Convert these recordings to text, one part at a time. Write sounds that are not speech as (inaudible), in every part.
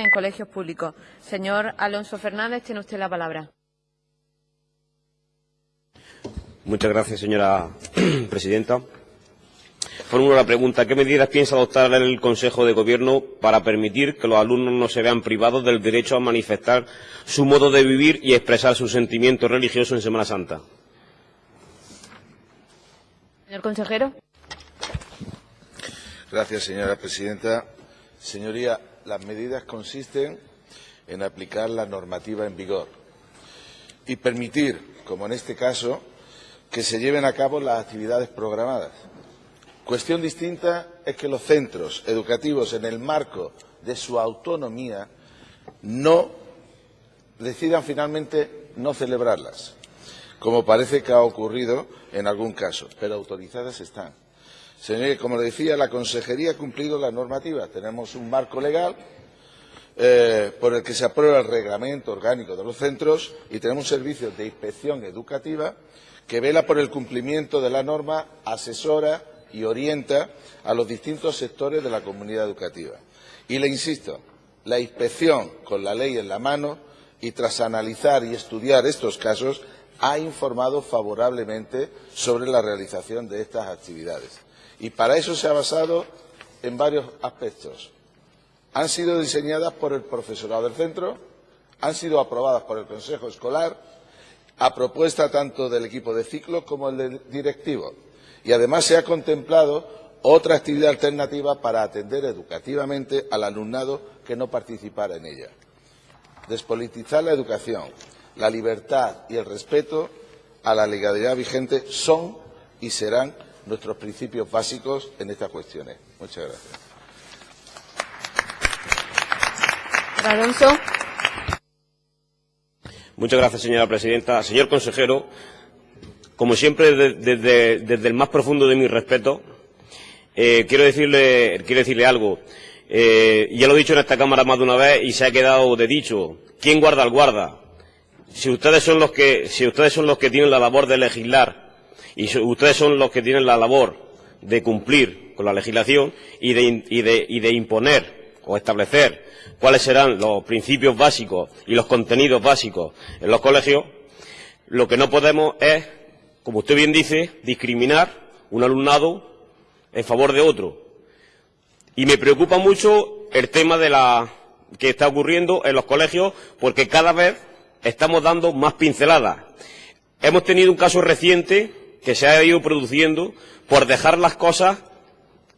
en colegios públicos. Señor Alonso Fernández, tiene usted la palabra. Muchas gracias, señora (clears throat) presidenta. Formulo la pregunta. ¿Qué medidas piensa adoptar el Consejo de Gobierno para permitir que los alumnos no se vean privados del derecho a manifestar su modo de vivir y expresar sus sentimientos religiosos en Semana Santa? Señor consejero. Gracias, señora presidenta. Señoría, las medidas consisten en aplicar la normativa en vigor y permitir, como en este caso, que se lleven a cabo las actividades programadas. Cuestión distinta es que los centros educativos, en el marco de su autonomía, no decidan finalmente no celebrarlas, como parece que ha ocurrido en algún caso, pero autorizadas están. Señor, como le decía, la Consejería ha cumplido la normativa. Tenemos un marco legal eh, por el que se aprueba el reglamento orgánico de los centros y tenemos un servicio de inspección educativa que vela por el cumplimiento de la norma, asesora y orienta a los distintos sectores de la comunidad educativa. Y le insisto, la inspección, con la ley en la mano y tras analizar y estudiar estos casos, ha informado favorablemente sobre la realización de estas actividades. Y para eso se ha basado en varios aspectos. Han sido diseñadas por el profesorado del centro, han sido aprobadas por el Consejo Escolar, a propuesta tanto del equipo de ciclo como del directivo. Y además se ha contemplado otra actividad alternativa para atender educativamente al alumnado que no participara en ella. Despolitizar la educación, la libertad y el respeto a la legalidad vigente son y serán nuestros principios básicos en estas cuestiones. Muchas gracias. Alonso. Muchas gracias, señora presidenta. Señor consejero, como siempre, desde, desde el más profundo de mi respeto, eh, quiero, decirle, quiero decirle algo. Eh, ya lo he dicho en esta Cámara más de una vez y se ha quedado de dicho. ¿Quién guarda al guarda? Si ustedes son los que, si tienen la labor de legislar y ustedes son los que tienen la labor de cumplir con la legislación y de, y de, y de imponer o establecer cuáles serán los principios básicos y los contenidos básicos en los colegios, lo que no podemos es, como usted bien dice, discriminar un alumnado en favor de otro. Y me preocupa mucho el tema de la que está ocurriendo en los colegios porque cada vez estamos dando más pinceladas. Hemos tenido un caso reciente que se ha ido produciendo por dejar las cosas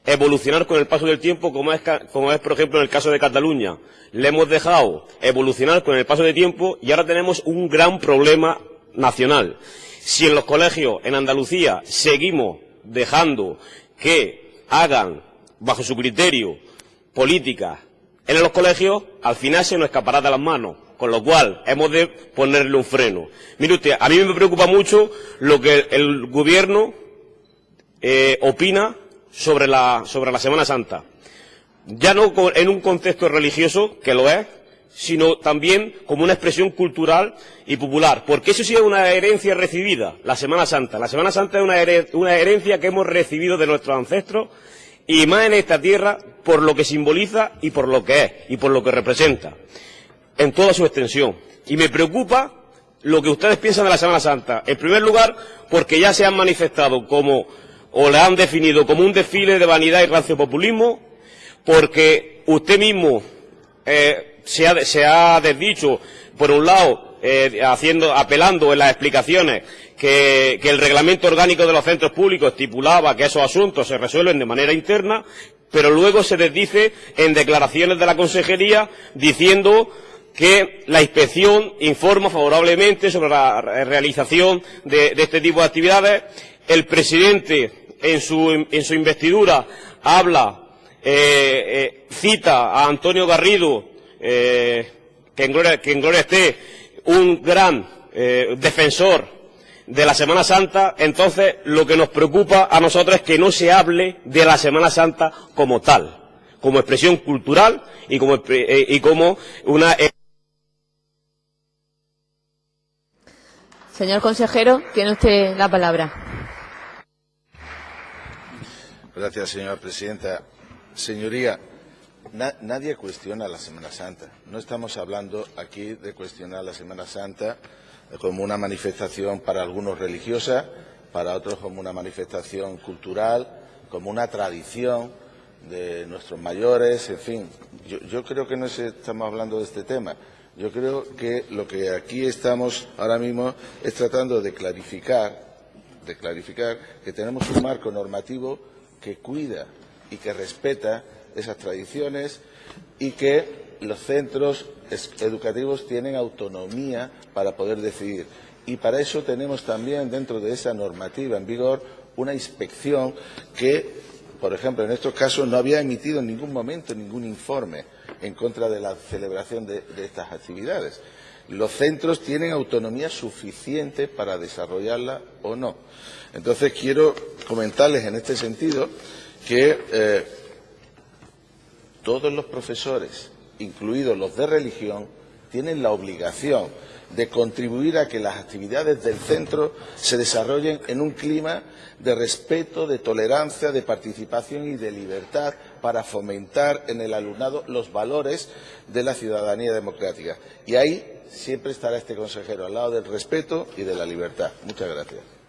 evolucionar con el paso del tiempo, como es, como es, por ejemplo, en el caso de Cataluña. Le hemos dejado evolucionar con el paso del tiempo y ahora tenemos un gran problema nacional. Si en los colegios en Andalucía seguimos dejando que hagan, bajo su criterio, políticas en los colegios, al final se nos escapará de las manos con lo cual hemos de ponerle un freno. Mire usted, a mí me preocupa mucho lo que el Gobierno eh, opina sobre la, Semana Santa. Ya no en un contexto religioso, que lo es, sino también como una expresión cultural y popular. Porque eso sí es una herencia recibida, la Semana Santa. La Semana Santa es una, una herencia que hemos recibido de nuestros ancestros y más en esta tierra por lo que simboliza y por lo que es y por lo que representa en toda su extensión. Y me preocupa lo que ustedes piensan de la Semana Santa. En primer lugar, porque ya se han manifestado como, o le han definido como un desfile de vanidad y ranciopopulismo, porque usted mismo eh, se, ha, desdicho, por un lado, eh, apelando en las explicaciones que el reglamento orgánico de los centros públicos estipulaba que esos asuntos se resuelven de manera interna, pero luego se desdice en declaraciones de la Consejería diciendo que la inspección informa favorablemente sobre la realización de, este tipo de actividades. El presidente, en su, en su investidura, habla, eh, eh, cita a Antonio Garrido, eh, que, en gloria, esté, un gran eh, defensor de la Semana Santa, entonces lo que nos preocupa a nosotros es que no se hable de la Semana Santa como tal, como expresión cultural y como, y como una. Señor consejero, tiene usted la palabra. Gracias, señora presidenta. Señoría, Na- nadie cuestiona la Semana Santa. No estamos hablando aquí de cuestionar la Semana Santa como una manifestación para algunos religiosa, para otros como una manifestación cultural, como una tradición de nuestros mayores, en fin. Yo, creo que no es- estamos hablando de este tema. Yo creo que lo que aquí estamos ahora mismo es tratando de clarificar de clarificar que tenemos un marco normativo que cuida y que respeta esas tradiciones y que los centros educativos tienen autonomía para poder decidir. Y para eso tenemos también dentro de esa normativa en vigor una inspección que, por ejemplo, en estos casos no había emitido en ningún momento ningún informe en contra de la celebración de, estas actividades. Los centros tienen autonomía suficiente para desarrollarla o no. Entonces quiero comentarles en este sentido que eh, todos los profesores, incluidos los de religión, tienen la obligación de contribuir a que las actividades del centro se desarrollen en un clima de respeto, de tolerancia, de participación y de libertad para fomentar en el alumnado los valores de la ciudadanía democrática. Y ahí siempre estará este consejero, al lado del respeto y de la libertad. Muchas gracias.